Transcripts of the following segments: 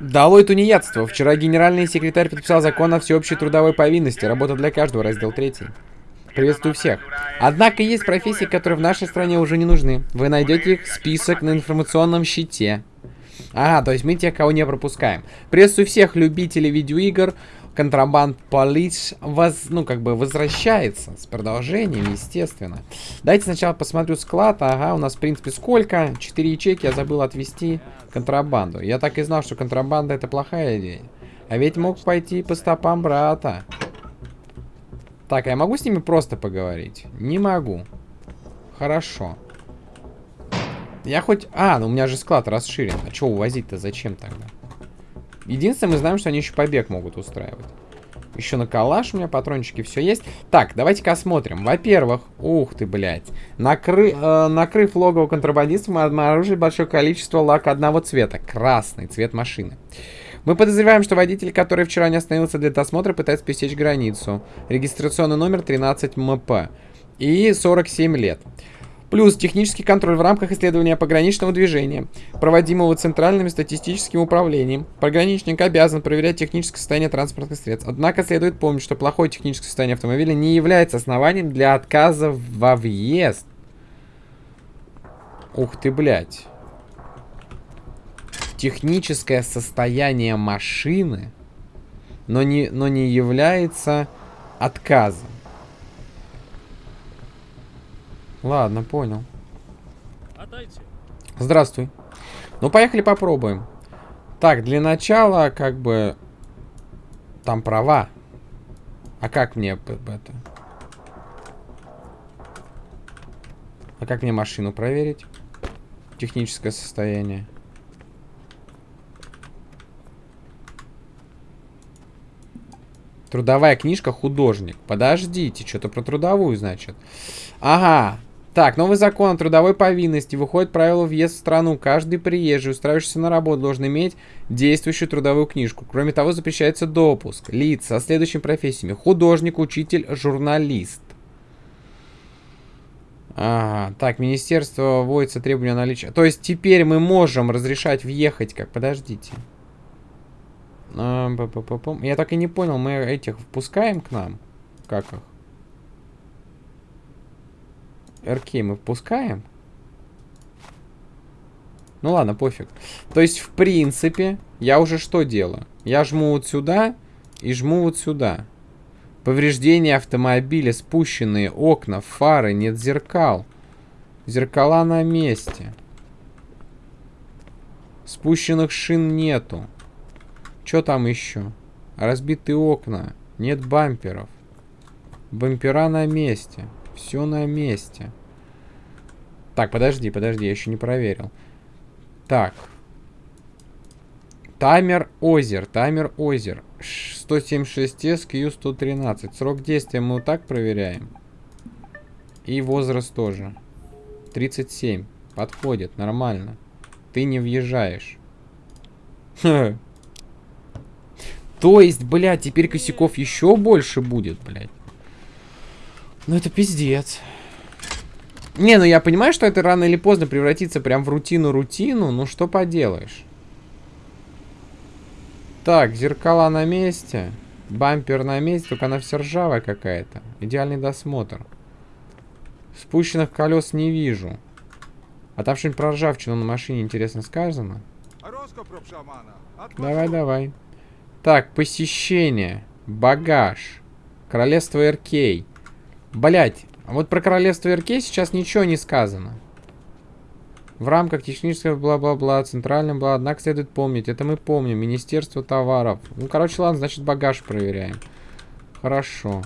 Долой тунеядство. Вчера генеральный секретарь подписал закон о всеобщей трудовой повинности. Работа для каждого, раздел 3. Приветствую всех. Однако есть профессии, которые в нашей стране уже не нужны. Вы найдете их список на информационном щите. Ага, то есть мы тех, кого не пропускаем. Приветствую всех любителей видеоигр. Контрабанд Полис воз, ну, как бы возвращается с продолжением, естественно. Давайте сначала посмотрю склад. Ага, у нас, в принципе, сколько? Четыре ячейки я забыл отвести контрабанду. Я так и знал, что контрабанда это плохая идея. А ведь мог пойти по стопам брата. Так, а я могу с ними просто поговорить? Не могу. Хорошо. Я хоть... А, ну у меня же склад расширен. А что увозить-то зачем тогда? Единственное, мы знаем, что они еще побег могут устраивать. Еще на калаш у меня патрончики, все есть. Так, давайте-ка осмотрим. Во-первых, ух ты, блядь. Накры, э, накрыв логово контрабандистов, мы обнаружили большое количество лака одного цвета. Красный цвет машины. Мы подозреваем, что водитель, который вчера не остановился для досмотра, пытается пересечь границу. Регистрационный номер 13 МП. И 47 лет. Плюс технический контроль в рамках исследования пограничного движения, проводимого Центральным статистическим управлением. Пограничник обязан проверять техническое состояние транспортных средств. Однако следует помнить, что плохое техническое состояние автомобиля не является основанием для отказа во въезд. Ух ты, блядь. Техническое состояние машины, но не, но не является отказом. Ладно, понял. Здравствуй. Ну, поехали попробуем. Так, для начала, как бы... Там права. А как мне это... А как мне машину проверить? Техническое состояние. Трудовая книжка художник. Подождите, что-то про трудовую, значит. Ага, так, новый закон о трудовой повинности. Выходит правило въезд в страну. Каждый приезжий, устраивающийся на работу, должен иметь действующую трудовую книжку. Кроме того, запрещается допуск лиц со следующими профессиями. Художник, учитель, журналист. Ага, так, министерство вводится требования наличия. То есть теперь мы можем разрешать въехать как? Подождите. Я так и не понял, мы этих впускаем к нам? Как их? РК мы впускаем? Ну ладно, пофиг. То есть, в принципе, я уже что делаю? Я жму вот сюда и жму вот сюда. Повреждения автомобиля, спущенные окна, фары, нет зеркал. Зеркала на месте. Спущенных шин нету. Что там еще? Разбитые окна. Нет бамперов. Бампера на месте. Все на месте. Так, подожди, подожди, я еще не проверил. Так. Таймер озер, таймер озер. 176S, Q113. Срок действия мы вот так проверяем. И возраст тоже. 37. Подходит, нормально. Ты не въезжаешь. То есть, блядь, теперь косяков еще больше будет, блядь. Ну это пиздец. Не, ну я понимаю, что это рано или поздно превратится прям в рутину-рутину, ну что поделаешь. Так, зеркала на месте. Бампер на месте, только она вся ржавая какая-то. Идеальный досмотр. Спущенных колес не вижу. А там что-нибудь про ржавчину на машине интересно сказано? Давай, давай. Так, посещение. Багаж. Королевство Эркей. Блять, а вот про королевство РК сейчас ничего не сказано. В рамках технического бла-бла-бла, центральным бла, однако следует помнить, это мы помним, Министерство товаров. Ну, короче, ладно, значит багаж проверяем. Хорошо.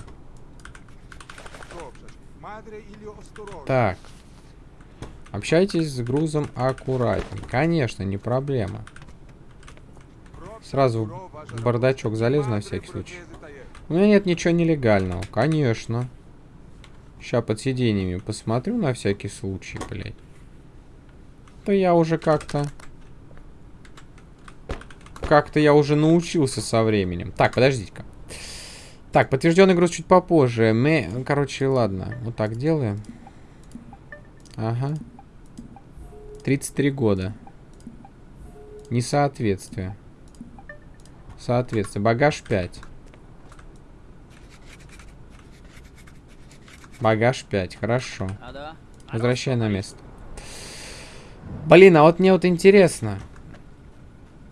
Так. Общайтесь с грузом аккуратнее. Конечно, не проблема. Сразу в бардачок залез на всякий случай. У меня нет ничего нелегального. Конечно. Сейчас под сиденьями посмотрю на всякий случай, блядь. То я уже как-то... Как-то я уже научился со временем. Так, подождите-ка. Так, подтвержденный груз чуть попозже. Мы... Короче, ладно. Вот так делаем. Ага. 33 года. Несоответствие. соответствие. Багаж 5. Багаж 5, хорошо. Возвращай на место. Блин, а вот мне вот интересно.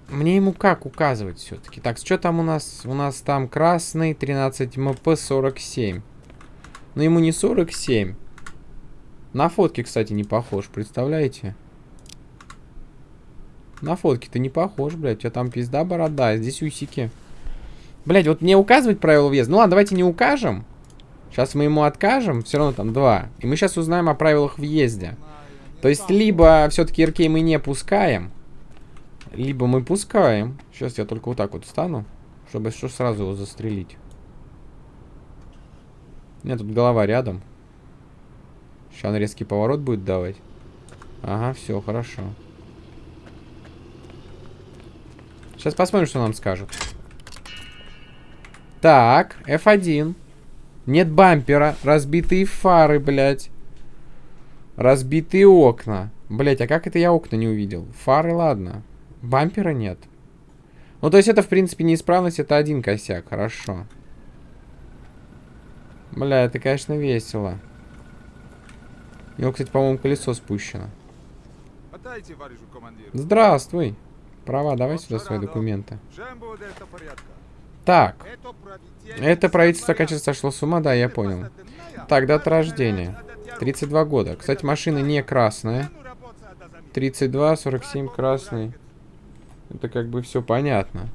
Мне ему как указывать все-таки? Так, что там у нас? У нас там красный, 13 МП, 47. Но ему не 47. На фотке, кстати, не похож, представляете? На фотке-то не похож, блядь. У тебя там пизда борода, а здесь усики. Блядь, вот мне указывать правила въезда? Ну ладно, давайте не укажем. Сейчас мы ему откажем, все равно там два. И мы сейчас узнаем о правилах въезда. То есть, либо все-таки РК мы не пускаем, либо мы пускаем. Сейчас я только вот так вот встану, чтобы что сразу его застрелить. У меня тут голова рядом. Сейчас он резкий поворот будет давать. Ага, все, хорошо. Сейчас посмотрим, что нам скажут. Так, F1. Нет бампера. Разбитые фары, блядь. Разбитые окна. Блядь, а как это я окна не увидел? Фары, ладно. Бампера нет. Ну, то есть это, в принципе, неисправность. Это один косяк. Хорошо. Бля, это, конечно, весело. У него, кстати, по-моему, колесо спущено. Здравствуй. Права, давай сюда свои документы. Так. Это правительство, кажется, сошло с ума, да, я понял. Так, дата рождения. 32 года. Кстати, машина не красная. 32, 47 красный. Это как бы все понятно.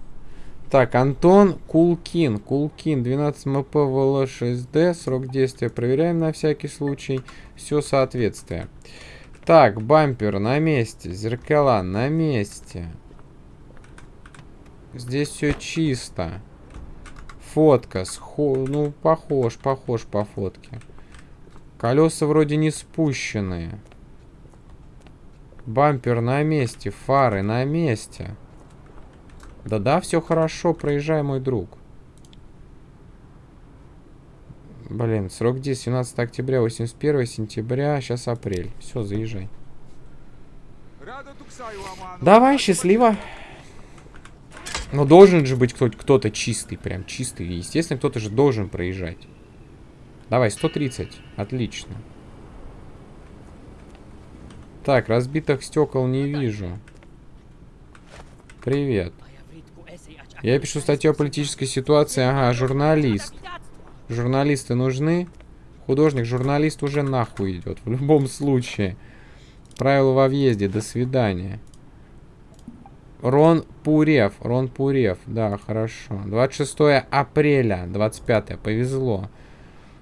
Так, Антон Кулкин. Кулкин, 12 МП ВЛ6Д. Срок действия проверяем на всякий случай. Все соответствие. Так, бампер на месте. Зеркала на месте. Здесь все чисто. Фотка. Схо... Ну, похож, похож по фотке. Колеса вроде не спущенные. Бампер на месте. Фары на месте. Да-да, все хорошо. Проезжай, мой друг. Блин, срок действия 17 октября, 81 сентября, сейчас апрель. Все, заезжай. Давай, счастливо. Но должен же быть кто-то чистый, прям чистый. Естественно, кто-то же должен проезжать. Давай, 130. Отлично. Так, разбитых стекол не вижу. Привет. Я пишу статью о политической ситуации. Ага, журналист. Журналисты нужны. Художник, журналист уже нахуй идет. В любом случае. Правила во въезде. До свидания. Рон Пурев. Рон Пурев. Да, хорошо. 26 апреля. 25. Повезло.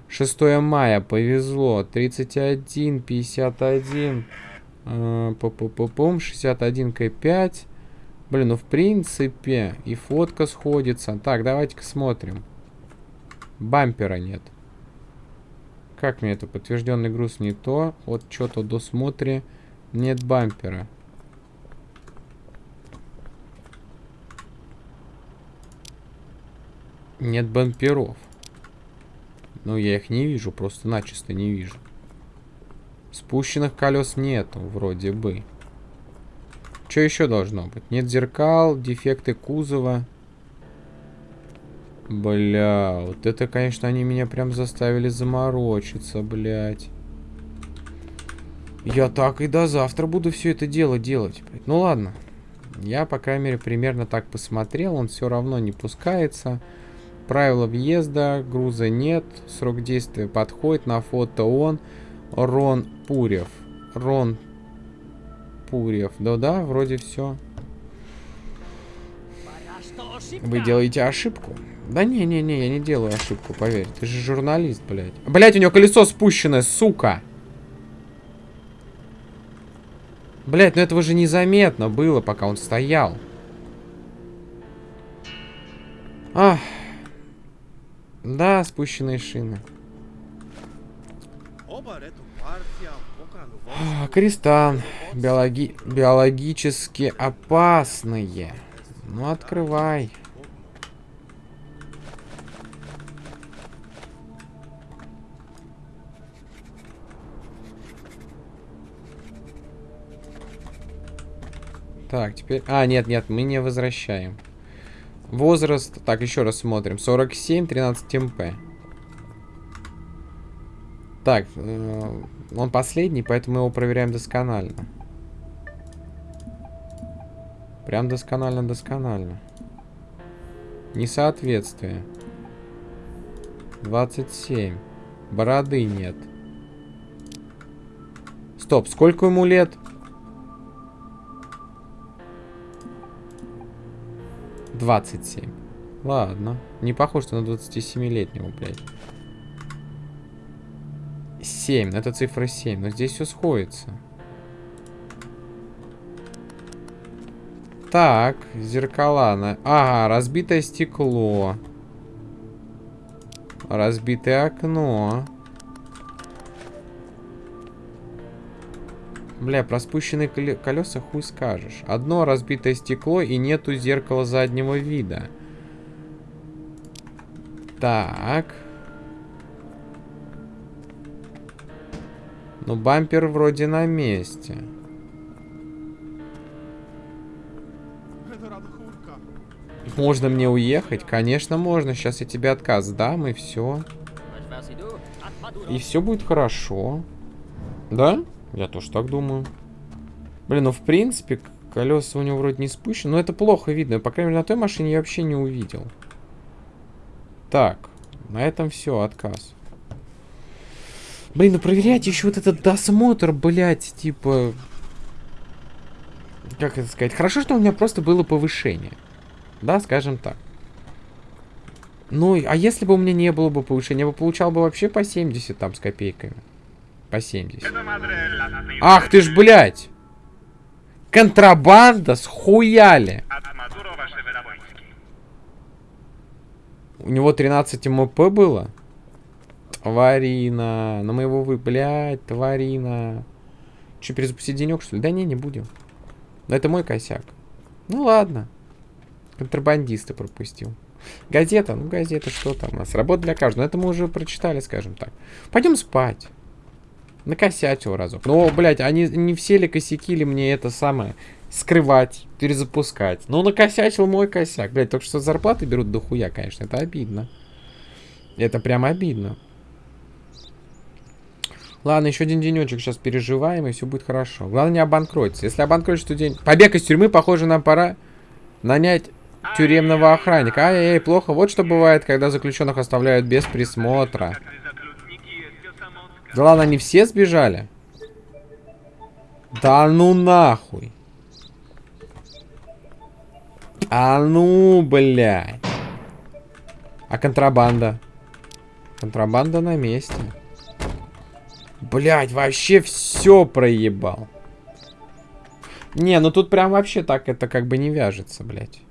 6 мая. Повезло. 31, 51. Пум, 61 К5. Блин, ну в принципе и фотка сходится. Так, давайте-ка смотрим. Бампера нет. Как мне это? Подтвержденный груз не то. Вот что-то досмотре. Нет бампера. Нет бамперов. Ну, я их не вижу, просто начисто не вижу. Спущенных колес нету, вроде бы. Что еще должно быть? Нет зеркал, дефекты кузова. Бля, вот это, конечно, они меня прям заставили заморочиться, блядь. Я так и до завтра буду все это дело делать. Блядь. Ну ладно. Я, по крайней мере, примерно так посмотрел. Он все равно не пускается. Правила въезда, груза нет. Срок действия подходит. На фото он. Рон Пурев. Рон Пурев. Да-да, вроде все. Вы делаете ошибку? Да не-не-не, я не делаю ошибку, поверь. Ты же журналист, блядь. Блядь, у него колесо спущенное, сука. Блядь, ну этого же незаметно было, пока он стоял. Ах. Да, спущенные шины. Кристан. Биологи... Биологически опасные. Ну, открывай. Так, теперь... А, нет, нет, мы не возвращаем. Возраст, так, еще раз смотрим. 47, 13 МП. Так, э, он последний, поэтому мы его проверяем досконально. Прям досконально-досконально. Несоответствие. 27. Бороды нет. Стоп, сколько ему лет? Двадцать семь. Ладно. Не похож на 27-летнего, блядь. 7. Это цифра 7. Но здесь все сходится. Так, зеркала. На... Ага, разбитое стекло. Разбитое окно. Бля, про спущенные колеса хуй скажешь. Одно разбитое стекло и нету зеркала заднего вида. Так. Ну, бампер вроде на месте. Можно мне уехать? Конечно, можно. Сейчас я тебе отказ дам, и все. И все будет хорошо. Да? Я тоже так думаю. Блин, ну в принципе, колеса у него вроде не спущены. Но это плохо видно. По крайней мере, на той машине я вообще не увидел. Так, на этом все, отказ. Блин, ну проверять еще вот этот досмотр, блядь, типа... Как это сказать? Хорошо, что у меня просто было повышение. Да, скажем так. Ну, а если бы у меня не было бы повышения, я бы получал бы вообще по 70 там с копейками. По 70. Ах ты ж, блядь! Контрабанда схуяли! У него 13 МП было? Тварина. На моего вы, блядь, тварина. Че, перезапустить денек, что ли? Да не, не будем. Но это мой косяк. Ну ладно. Контрабандисты пропустил. Газета, ну газета, что там у нас? Работа для каждого. Но это мы уже прочитали, скажем так. Пойдем спать. Накосячил разок. Но, блядь, они не все ли косяки ли мне это самое скрывать, перезапускать. Ну, накосячил мой косяк. Блядь, только что зарплаты берут до хуя, конечно. Это обидно. Это прям обидно. Ладно, еще один денечек сейчас переживаем, и все будет хорошо. Главное не обанкротиться. Если обанкротиться, то день... Побег из тюрьмы, похоже, нам пора нанять тюремного охранника. Ай-яй-яй, плохо. Вот что бывает, когда заключенных оставляют без присмотра. Да ладно, они все сбежали? Да ну нахуй. А ну, блядь. А контрабанда? Контрабанда на месте. Блядь, вообще все проебал. Не, ну тут прям вообще так это как бы не вяжется, блядь.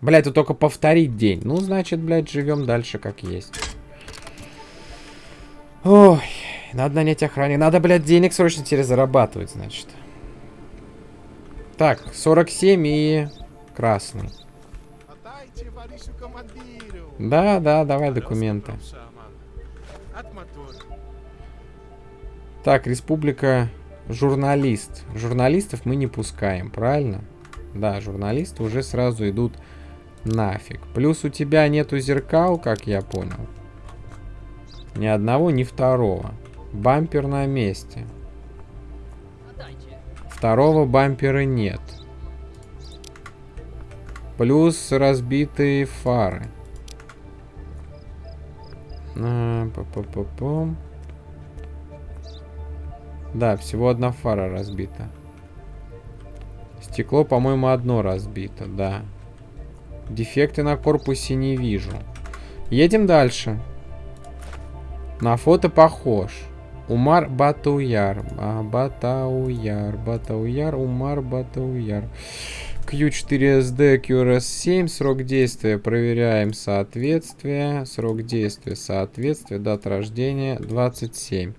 Блядь, тут только повторить день. Ну, значит, блядь, живем дальше как есть. Ой, надо нанять охранник. Надо, блядь, денег срочно теперь зарабатывать, значит. Так, 47 и красный. Да, да, давай документы. Так, республика журналист. Журналистов мы не пускаем, правильно? Да, журналисты уже сразу идут нафиг. Плюс у тебя нету зеркал, как я понял. Ни одного, ни второго. Бампер на месте. Второго бампера нет. Плюс разбитые фары. А, па -па. Да, всего одна фара разбита. Стекло, по-моему, одно разбито, да. Дефекты на корпусе не вижу. Едем дальше. На фото похож. Умар Батуяр. А, Батауяр. Батауяр. Умар Батауяр. Q4SD, QRS7. Срок действия. Проверяем соответствие. Срок действия. Соответствие. Дата рождения 27.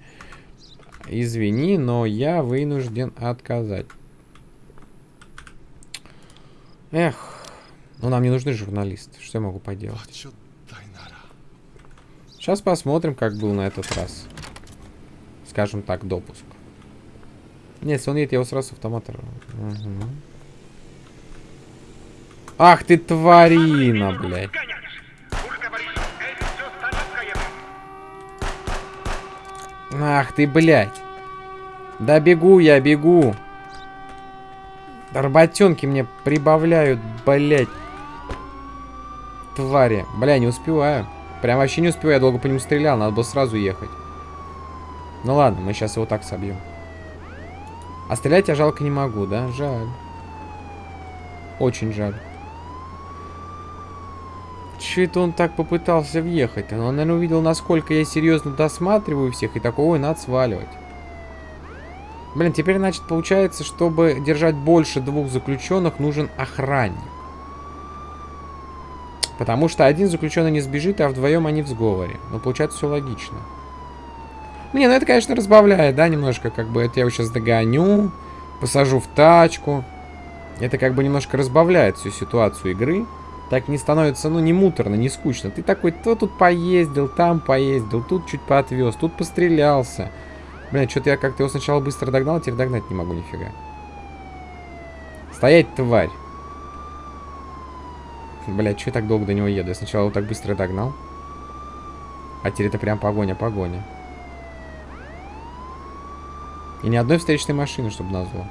Извини, но я вынужден отказать. Эх, ну нам не нужны журналисты. Что я могу поделать? Сейчас посмотрим, как был на этот раз. Скажем так, допуск. Нет, если он едет, я его сразу с автомата. Угу. Ах ты тварина, блядь. Ах ты, блядь. Да бегу я, бегу. Работенки мне прибавляют, блядь. Твари. Бля, не успеваю. Прям вообще не успеваю, я долго по нему стрелял, надо было сразу ехать. Ну ладно, мы сейчас его так собьем. А стрелять я жалко не могу, да? Жаль. Очень жаль. Че это он так попытался въехать? Он, наверное, увидел, насколько я серьезно досматриваю всех, и такой, ой, надо сваливать. Блин, теперь, значит, получается, чтобы держать больше двух заключенных, нужен охранник. Потому что один заключенный не сбежит, а вдвоем они в сговоре. Ну, получается, все логично. Не, ну это, конечно, разбавляет, да, немножко, как бы, это я его сейчас догоню, посажу в тачку. Это как бы немножко разбавляет всю ситуацию игры. Так не становится, ну, не муторно, не скучно. Ты такой, то тут поездил, там поездил, тут чуть поотвез, тут пострелялся. Блин, что-то я как-то его сначала быстро догнал, а теперь догнать не могу нифига. Стоять, тварь. Блядь, что я так долго до него еду? Я сначала его так быстро догнал. А теперь это прям погоня-погоня. И ни одной встречной машины, чтобы назвал.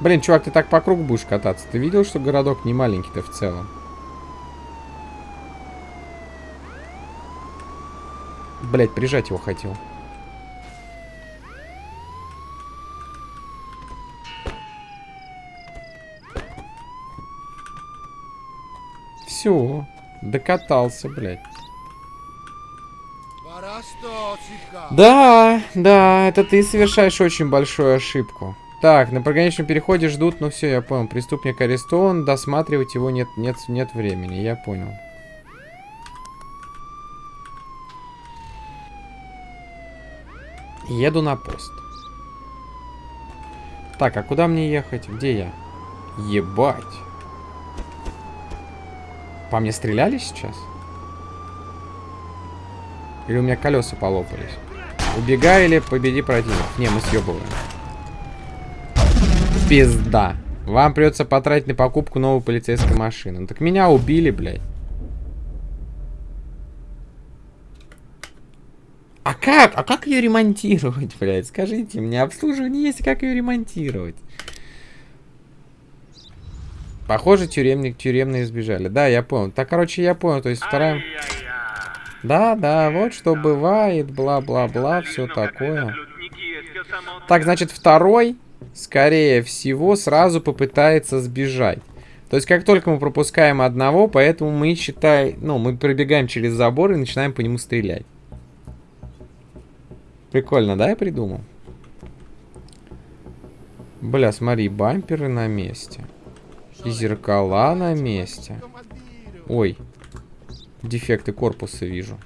Блин, чувак, ты так по кругу будешь кататься. Ты видел, что городок не маленький-то в целом? Блять, прижать его хотел. Все, докатался, блядь. Да, да, это ты совершаешь очень большую ошибку. Так, на пограничном переходе ждут, ну все, я понял. Преступник арестован, досматривать его нет, нет, нет времени, я понял. Еду на пост. Так, а куда мне ехать? Где я? Ебать. По мне стреляли сейчас? Или у меня колеса полопались? Убегай или победи противников. Не, мы съебываем. Пизда. Вам придется потратить на покупку новой полицейской машины. Ну, так меня убили, блядь. А как? А как ее ремонтировать, блядь? Скажите мне, обслуживание есть, как ее ремонтировать? Похоже, тюремник, тюремные сбежали. Да, я понял. Так, короче, я понял. То есть вторая... Да, да, вот что бывает, бла-бла-бла, все такое. Так, значит, второй, скорее всего, сразу попытается сбежать. То есть, как только мы пропускаем одного, поэтому мы, считай, ну, мы пробегаем через забор и начинаем по нему стрелять. Прикольно, да, я придумал? Бля, смотри, бамперы на месте. И зеркала на месте. Ой. Дефекты корпуса вижу.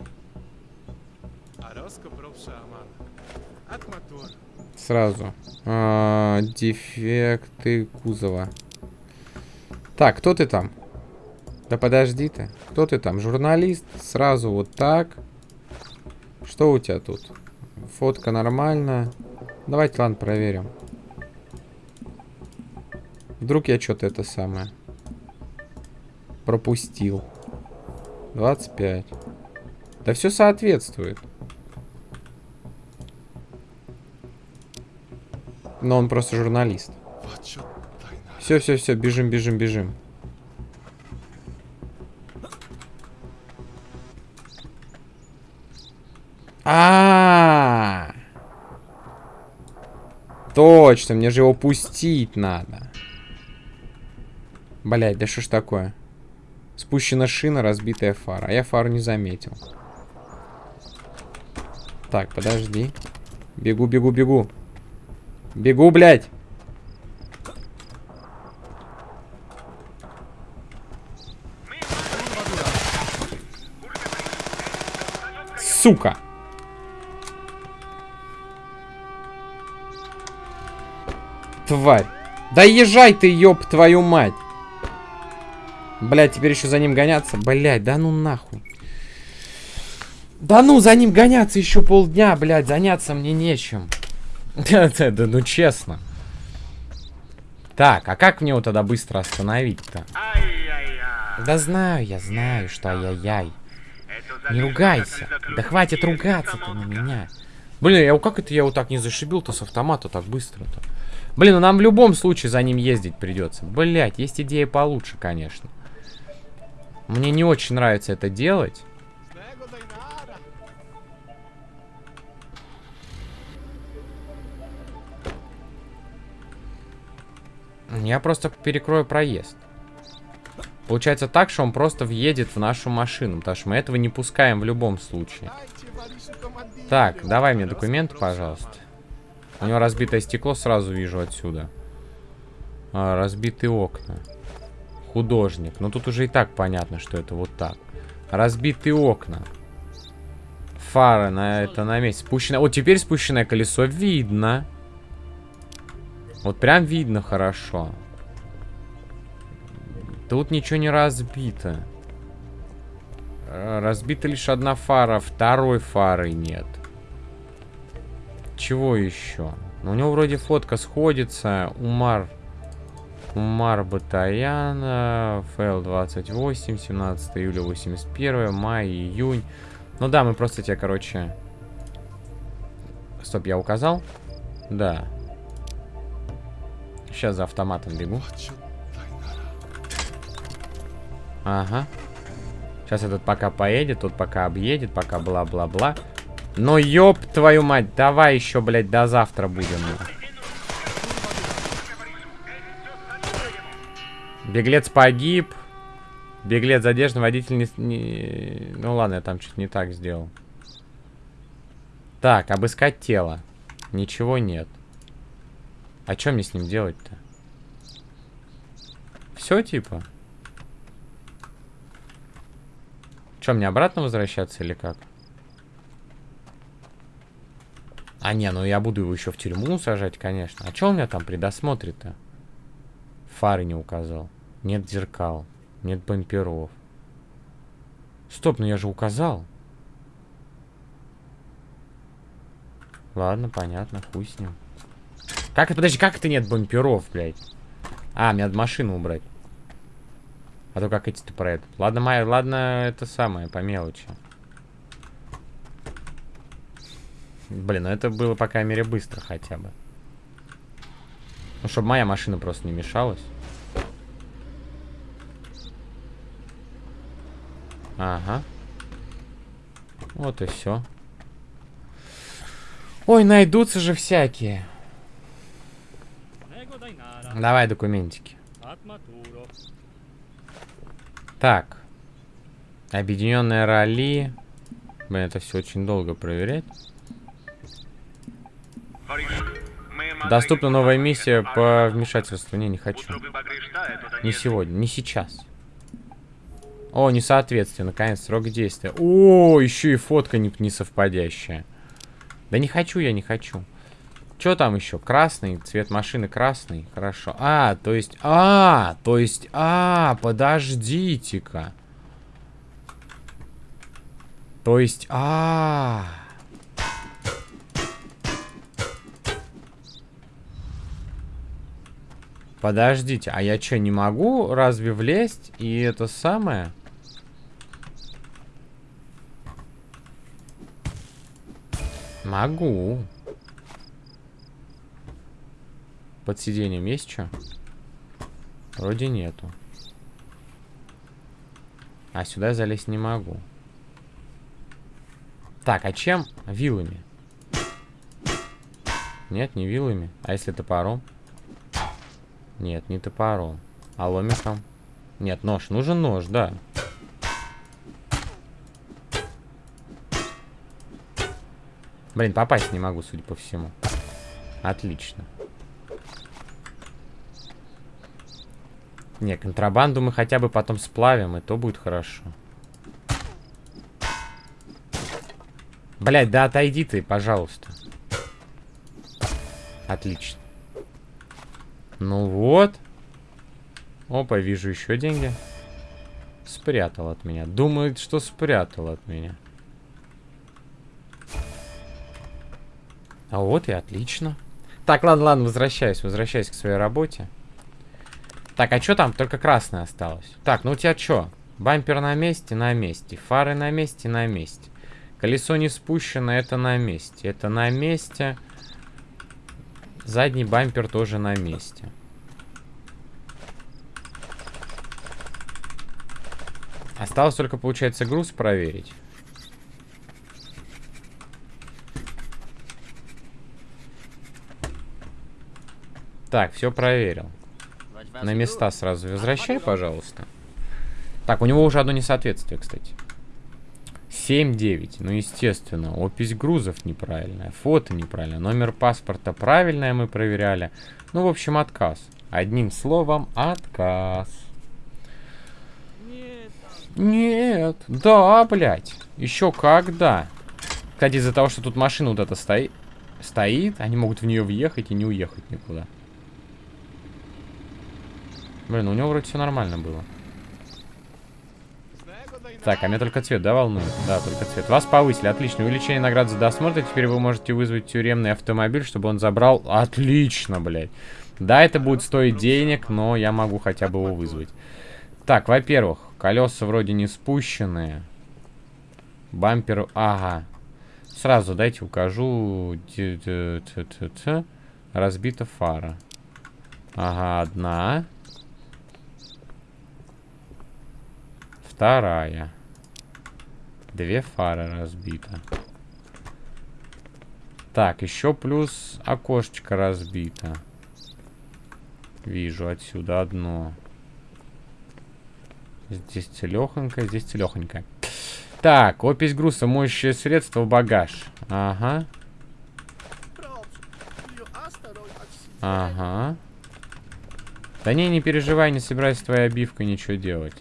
Сразу. А, дефекты кузова. Так, кто ты там? Да подожди ты. Кто ты там? Журналист? Сразу вот так. Что у тебя тут? Фотка нормальная. Давайте, ладно, проверим. Вдруг я что-то это самое пропустил. 25. Да все соответствует. Но он просто журналист. Все, все, все, бежим, бежим, бежим. А, -а, а Точно, мне же его пустить надо. Блять, да что ж такое? Спущена шина, разбитая фара. А я фару не заметил. Так, подожди. Бегу, бегу, бегу. Бегу, блядь. Сука. Тварь. Да езжай ты, ёб твою мать. Блять, теперь еще за ним гоняться. Блять, да ну нахуй. Да ну, за ним гоняться еще полдня, блядь, заняться мне нечем. Да, да, да, ну честно. Так, а как мне его тогда быстро остановить-то? Да знаю, я знаю, что ай-яй-яй. Не ругайся. Да хватит ругаться-то на меня. Блин, я как это я его так не зашибил-то с автомата так быстро-то? Блин, ну нам в любом случае за ним ездить придется. Блять, есть идея получше, конечно. Мне не очень нравится это делать. Я просто перекрою проезд. Получается так, что он просто въедет в нашу машину, потому что мы этого не пускаем в любом случае. Так, давай мне документы, пожалуйста. У него разбитое стекло, сразу вижу отсюда. А, разбитые окна. Художник. Но тут уже и так понятно, что это вот так. Разбитые окна. Фары на это на месте. Спущенное. Вот теперь спущенное колесо видно. Вот прям видно хорошо. Тут ничего не разбито. Разбита лишь одна фара, второй фары нет. Чего еще? Ну, у него вроде фотка сходится. Умар. Умар Батаяна. ФЛ 28. 17 июля 81. Май, июнь. Ну да, мы просто тебе, короче... Стоп, я указал? Да. Сейчас за автоматом бегу. Ага. Сейчас этот пока поедет, тут пока объедет, пока бла-бла-бла. Но ёб твою мать, давай еще, блядь, до завтра будем. Беглец погиб. Беглец задержан, водитель не, не... Ну ладно, я там что-то не так сделал. Так, обыскать тело. Ничего нет. А что мне с ним делать-то? Все, типа? Что, мне обратно возвращаться или как? А не, ну я буду его еще в тюрьму сажать, конечно. А что у меня там при досмотре-то? Фары не указал. Нет зеркал. Нет бамперов. Стоп, ну я же указал. Ладно, понятно, хуй с ним. Как это, подожди, как это нет бамперов, блядь? А, мне надо машину убрать. А то как эти-то про. Ладно, Майя, ладно, это самое, по мелочи. Блин, ну это было, по крайней мере, быстро хотя бы. Ну, чтобы моя машина просто не мешалась. Ага. Вот и все. Ой, найдутся же всякие. Давай документики. Так. Объединенная ралли. Блин, это все очень долго проверять. Доступна новая миссия по вмешательству. Не, не хочу. Не сегодня, не сейчас. О, несоответствие. Наконец, срок действия. О, еще и фотка не, не совпадящая. Да не хочу я, не хочу. Что там еще? Красный, цвет машины красный. Хорошо. А, то есть... А, то есть... А, подождите-ка. То есть... А, Подождите, а я что, не могу разве влезть и это самое? Могу. Под сиденьем есть что? Вроде нету. А сюда залезть не могу. Так, а чем? Вилами. Нет, не вилами. А если топором? Нет, не топором. А ломиком? Нет, нож. Нужен нож, да. Блин, попасть не могу, судя по всему. Отлично. Не, контрабанду мы хотя бы потом сплавим, и то будет хорошо. Блять, да отойди ты, пожалуйста. Отлично. Ну вот. Опа, вижу еще деньги. Спрятал от меня. Думает, что спрятал от меня. А вот и отлично. Так, ладно, ладно, возвращаюсь, возвращаюсь к своей работе. Так, а что там? Только красное осталось. Так, ну у тебя что? Бампер на месте? На месте. Фары на месте? На месте. Колесо не спущено, это на месте. Это на месте. Задний бампер тоже на месте. Осталось только, получается, груз проверить. Так, все проверил. На места сразу возвращай, пожалуйста. Так, у него уже одно несоответствие, кстати. 7-9. Ну, естественно. Опись грузов неправильная. Фото неправильно. Номер паспорта правильное мы проверяли. Ну, в общем, отказ. Одним словом, отказ. Нет. Да, блядь. Еще когда. Кстати, из-за того, что тут машина вот эта стоит, стоит, они могут в нее въехать и не уехать никуда. Блин, у него вроде все нормально было. Так, а меня только цвет, да, волнует? Да, только цвет. Вас повысили, отлично. Увеличение наград за досмотр. Теперь вы можете вызвать тюремный автомобиль, чтобы он забрал... Отлично, блядь. Да, это будет стоить денег, но я могу хотя бы его вызвать. Так, во-первых, колеса вроде не спущенные. Бампер... Ага. Сразу дайте укажу. Разбита фара. Ага, одна. Вторая. Две фары разбита. Так, еще плюс окошечко разбито. Вижу отсюда одно. Здесь целехонько, здесь целехонько. Так, опись груза, моющее средство, багаж. Ага. Ага. Да не, не переживай, не собирайся с твоей обивкой ничего делать.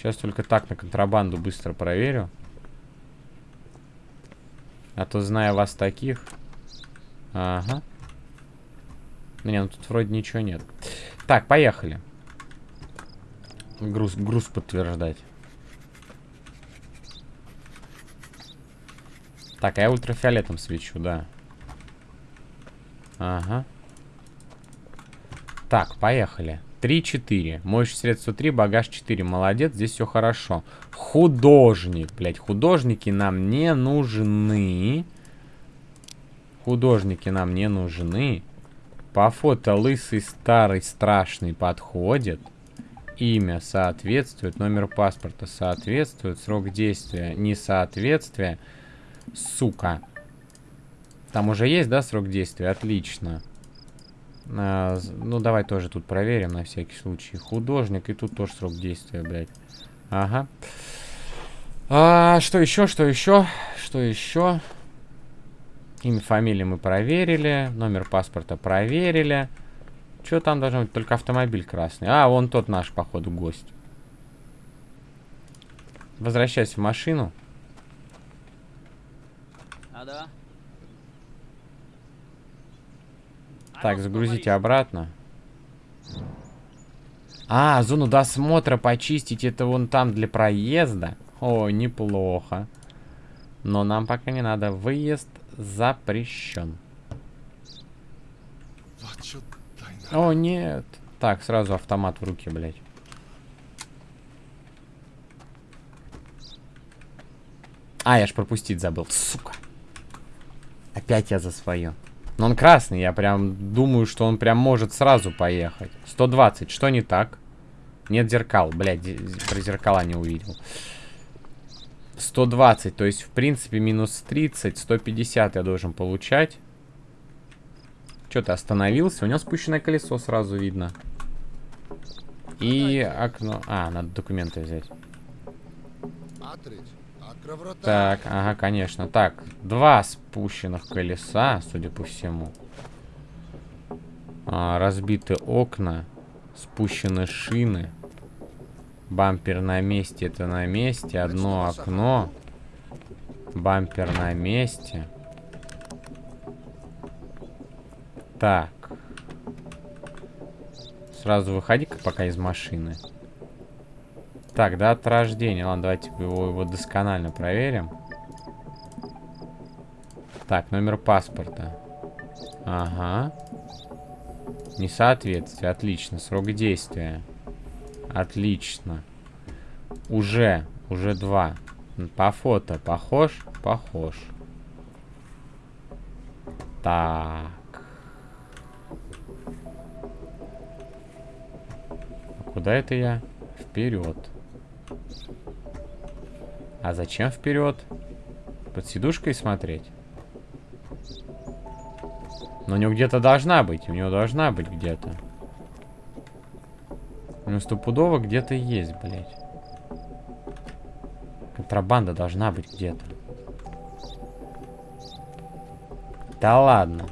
Сейчас только так на контрабанду быстро проверю. А то, зная вас таких... Ага. Не, ну тут вроде ничего нет. Так, поехали. Груз, груз подтверждать. Так, а я ультрафиолетом свечу, да. Ага. Так, поехали. 3-4. Моющее средство 3, багаж 4. Молодец, здесь все хорошо. Художник, блядь. Художники нам не нужны. Художники нам не нужны. По фото лысый, старый, страшный подходит. Имя соответствует. Номер паспорта соответствует. Срок действия несоответствие. Сука. Там уже есть, да, срок действия? Отлично. А, ну, давай тоже тут проверим на всякий случай. Художник, и тут тоже срок действия, блядь. Ага. А, что еще, что еще, что еще? Имя, фамилию мы проверили. Номер паспорта проверили. Что там должно быть? Только автомобиль красный. А, вон тот наш, походу, гость. Возвращайся в машину. А, да? Так, загрузите обратно. А, зону досмотра почистить, это вон там для проезда. О, неплохо. Но нам пока не надо. Выезд запрещен. О, нет. Так, сразу автомат в руки, блядь. А, я ж пропустить забыл. Сука. Опять я за свое. Но он красный, я прям думаю, что он прям может сразу поехать. 120, что не так? Нет зеркал, блядь, про зеркала не увидел. 120, то есть, в принципе, минус 30, 150 я должен получать. Что ты остановился? У него спущенное колесо сразу видно. И окно... А, надо документы взять. Так, ага, конечно. Так, два спущенных колеса, судя по всему. А, разбиты окна, спущены шины. Бампер на месте, это на месте. Одно окно. Бампер на месте. Так. Сразу выходи-ка пока из машины. Так, да, от рождения. Ладно, давайте его, его досконально проверим. Так, номер паспорта. Ага. Несоответствие. Отлично. Срок действия. Отлично. Уже. Уже два. По фото. Похож? Похож. Так. А куда это я? Вперед. А зачем вперед? Под сидушкой смотреть? Но у него где-то должна быть. У него должна быть где-то. У него стопудово где-то есть, блядь. Контрабанда должна быть где-то. Да ладно.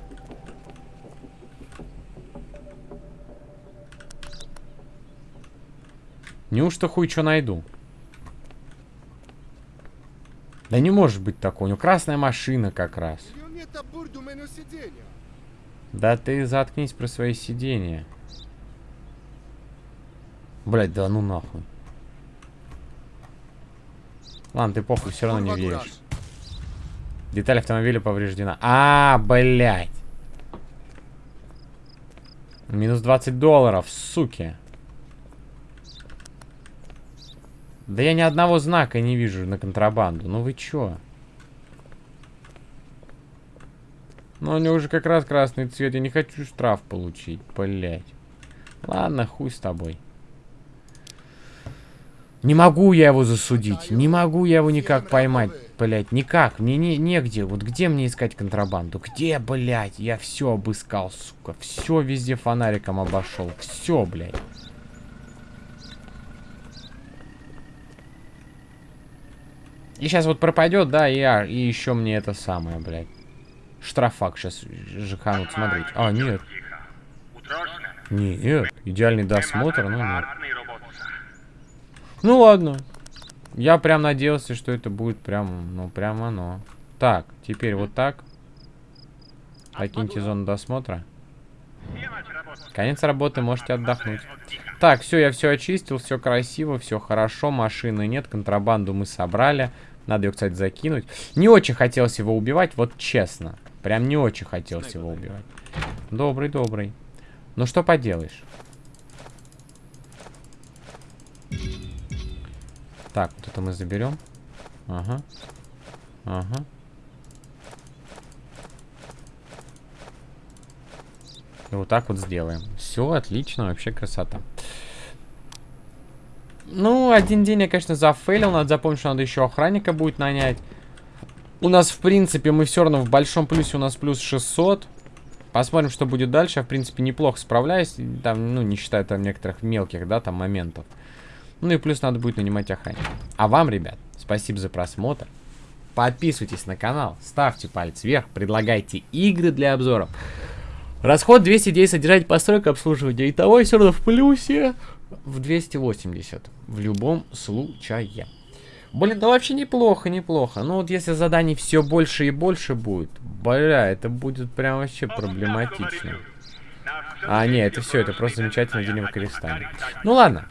Неужто хуй что найду? Да не может быть такого. У него красная машина как раз. Да ты заткнись про свои сидения. Блять, да ну нахуй. Ладно, ты похуй, все равно не веришь. Деталь автомобиля повреждена. А, блять. Минус 20 долларов, суки. Да я ни одного знака не вижу на контрабанду. Ну вы чё? Ну у него уже как раз красный цвет. Я не хочу штраф получить, блять. Ладно, хуй с тобой. Не могу я его засудить. Не могу я его никак поймать, блять. Никак. Мне не, негде. Вот где мне искать контрабанду? Где, блять? Я все обыскал, сука. Все везде фонариком обошел. Все, блять. И сейчас вот пропадет, да, и, а, и еще мне это самое, блядь. Штрафак сейчас жиханут смотреть. А, нет. Нет, идеальный досмотр, но нет. Ну ладно. Я прям надеялся, что это будет прям, ну прям оно. Так, теперь вот так. Покиньте зону досмотра. Конец работы, можете отдохнуть. Так, все, я все очистил, все красиво, все хорошо, машины нет, контрабанду мы собрали. Надо ее, кстати, закинуть. Не очень хотелось его убивать, вот честно. Прям не очень хотелось его убивать. Добрый, добрый. Ну что поделаешь. Так, вот это мы заберем. Ага. Ага. И вот так вот сделаем. Все, отлично, вообще красота. Ну, один день я, конечно, зафейлил. Надо запомнить, что надо еще охранника будет нанять. У нас, в принципе, мы все равно в большом плюсе. У нас плюс 600. Посмотрим, что будет дальше. Я, в принципе, неплохо справляюсь. Там, ну, не считая там некоторых мелких, да, там моментов. Ну и плюс надо будет нанимать охранника. А вам, ребят, спасибо за просмотр. Подписывайтесь на канал, ставьте палец вверх, предлагайте игры для обзоров. Расход 210 содержать постройка обслуживания. Итого все равно в плюсе в 280 в любом случае. Блин, да вообще неплохо, неплохо. Ну вот если заданий все больше и больше будет, бля, это будет прям вообще проблематично. А, не, это все, это просто замечательно делим крестами. Ну ладно.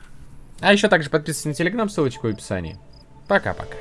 А еще также подписывайтесь на телеграм, ссылочка в описании. Пока-пока.